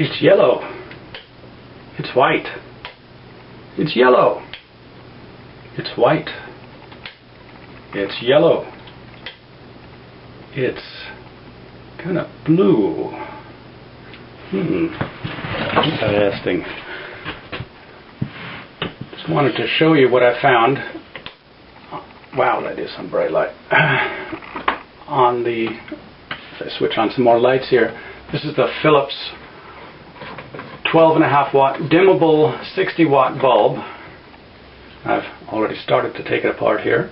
It's yellow. It's white. It's yellow. It's white. It's yellow. It's kind of blue. Hmm. Interesting. Just wanted to show you what I found. Wow, that is some bright light. on the, if I switch on some more lights here, this is the Philips 12 and a half watt dimmable 60 watt bulb. I've already started to take it apart here.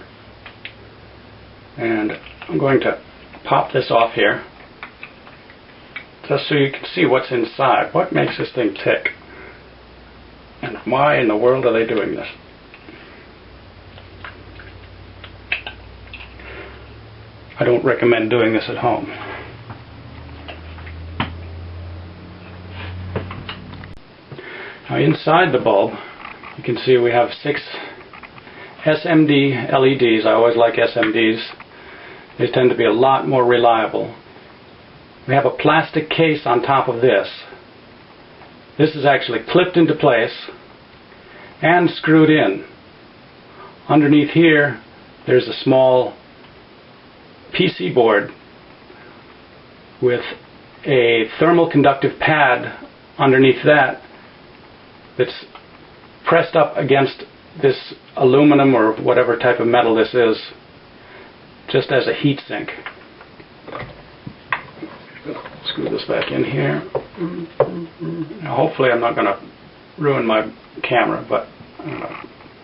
And I'm going to pop this off here just so you can see what's inside. What makes this thing tick? And why in the world are they doing this? I don't recommend doing this at home. Now inside the bulb, you can see we have six SMD LEDs. I always like SMDs. They tend to be a lot more reliable. We have a plastic case on top of this. This is actually clipped into place and screwed in. Underneath here, there's a small PC board with a thermal conductive pad underneath that that's pressed up against this aluminum or whatever type of metal this is just as a heat sink. Screw this back in here. Now hopefully I'm not going to ruin my camera, but uh,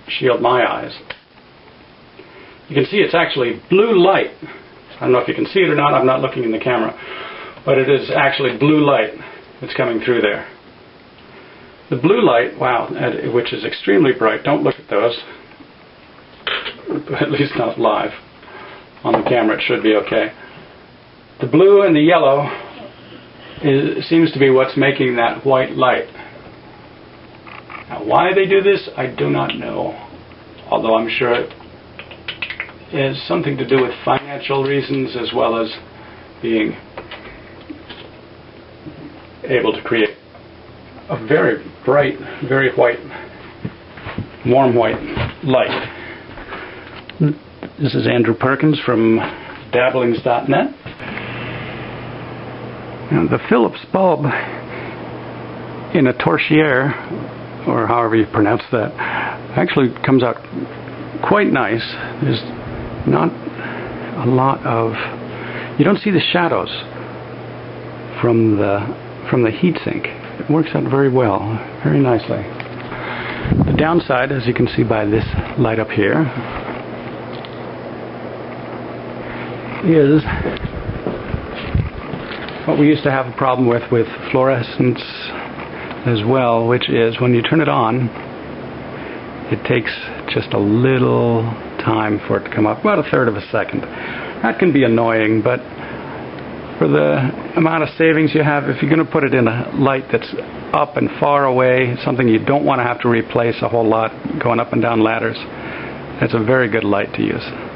shield my eyes. You can see it's actually blue light. I don't know if you can see it or not, I'm not looking in the camera, but it is actually blue light that's coming through there. The blue light, wow, which is extremely bright, don't look at those, at least not live. On the camera it should be okay. The blue and the yellow is, seems to be what's making that white light. Now why they do this, I do not know, although I'm sure it is something to do with financial reasons as well as being able to create a very bright, very white, warm white light. This is Andrew Perkins from dabblings.net. And the Philips bulb in a torchiere, or however you pronounce that, actually comes out quite nice. There's not a lot of you don't see the shadows from the from the heatsink. It works out very well, very nicely. The downside, as you can see by this light up here, is what we used to have a problem with with fluorescents as well, which is when you turn it on, it takes just a little time for it to come up, about a third of a second. That can be annoying, but for the amount of savings you have, if you're going to put it in a light that's up and far away, something you don't want to have to replace a whole lot going up and down ladders, it's a very good light to use.